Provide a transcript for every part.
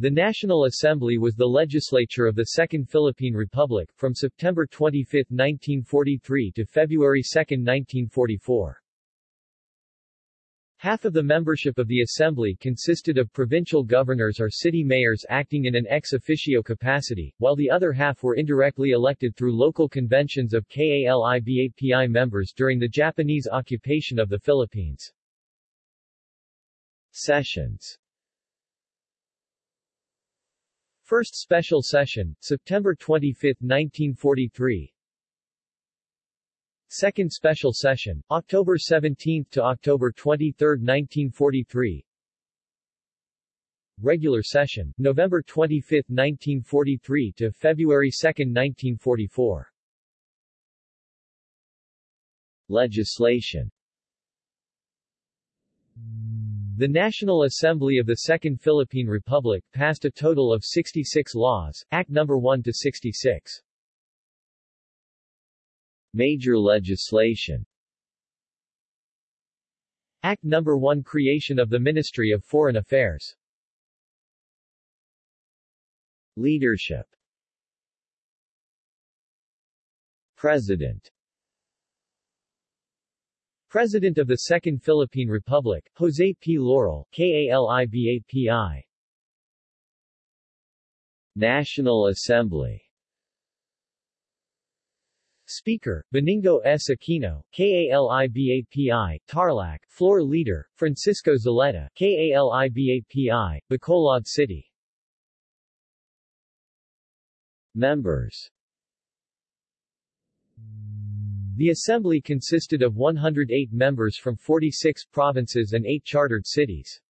The National Assembly was the legislature of the Second Philippine Republic, from September 25, 1943 to February 2, 1944. Half of the membership of the Assembly consisted of provincial governors or city mayors acting in an ex officio capacity, while the other half were indirectly elected through local conventions of KALIBAPI members during the Japanese occupation of the Philippines. Sessions First Special Session, September 25, 1943 Second Special Session, October 17 to October 23, 1943 Regular Session, November 25, 1943 to February 2, 1944 Legislation The National Assembly of the Second Philippine Republic passed a total of 66 laws, Act No. 1 to 66. Major legislation Act No. 1 Creation of the Ministry of Foreign Affairs Leadership President President of the Second Philippine Republic, Jose P. Laurel, KALIBAPI National Assembly Speaker, Benigno S. Aquino, KALIBAPI, Tarlac, Floor Leader, Francisco Zulueta, KALIBAPI, Bacolod City. Members The Assembly consisted of 108 members from 46 provinces and 8 chartered cities.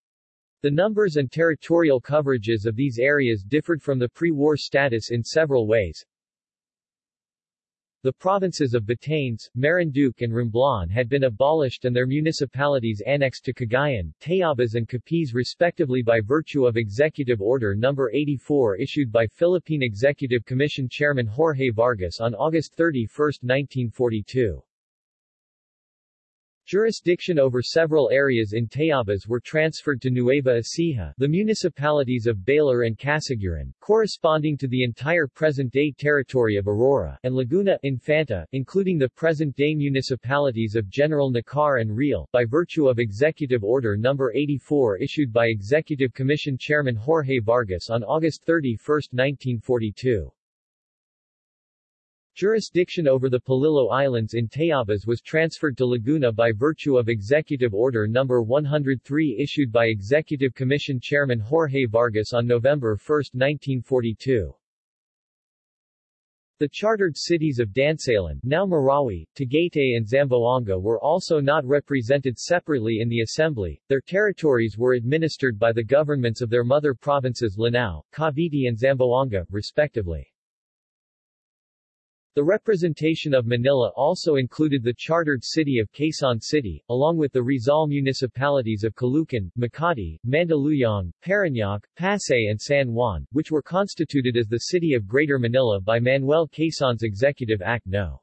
The numbers and territorial coverages of these areas differed from the pre-war status in several ways. The provinces of Batanes, Marinduque and Romblon had been abolished and their municipalities annexed to Cagayan, Tayabas and Capiz respectively by virtue of Executive Order No. 84 issued by Philippine Executive Commission Chairman Jorge Vargas on August 31, 1942. Jurisdiction over several areas in Tayabas were transferred to Nueva Ecija, the municipalities of Baler and Casiguran, corresponding to the entire present-day territory of Aurora, and Laguna, Infanta, including the present-day municipalities of General Nakar and Real, by virtue of Executive Order No. 84 issued by Executive Commission Chairman Jorge Vargas on August 31, 1942. Jurisdiction over the Polillo Islands in Tayabas was transferred to Laguna by virtue of Executive Order No. 103 issued by Executive Commission Chairman Jorge Vargas on November 1, 1942. The chartered cities of Dansalan, now Marawi, Tagaytay and Zamboanga were also not represented separately in the Assembly, their territories were administered by the governments of their mother provinces Lanao, Cavite and Zamboanga, respectively. The representation of Manila also included the chartered city of Quezon City, along with the Rizal municipalities of Caloocan, Makati, Mandaluyong, Parañaque, Pasay and San Juan, which were constituted as the City of Greater Manila by Manuel Quezon's Executive Act No.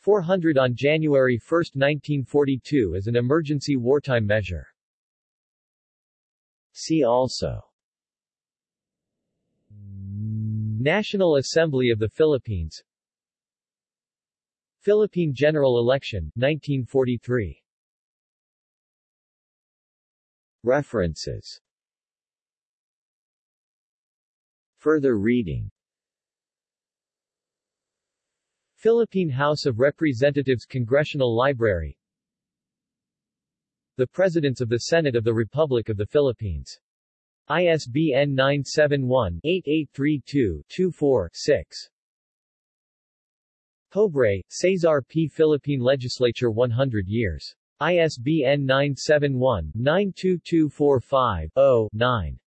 400 on January 1, 1942 as an emergency wartime measure. See also National Assembly of the Philippines Philippine General Election, 1943 References Further reading Philippine House of Representatives Congressional Library The Presidents of the Senate of the Republic of the Philippines. ISBN 971-8832-24-6. Pobre, Cesar P. Philippine Legislature 100 years. ISBN 971-92245-0-9.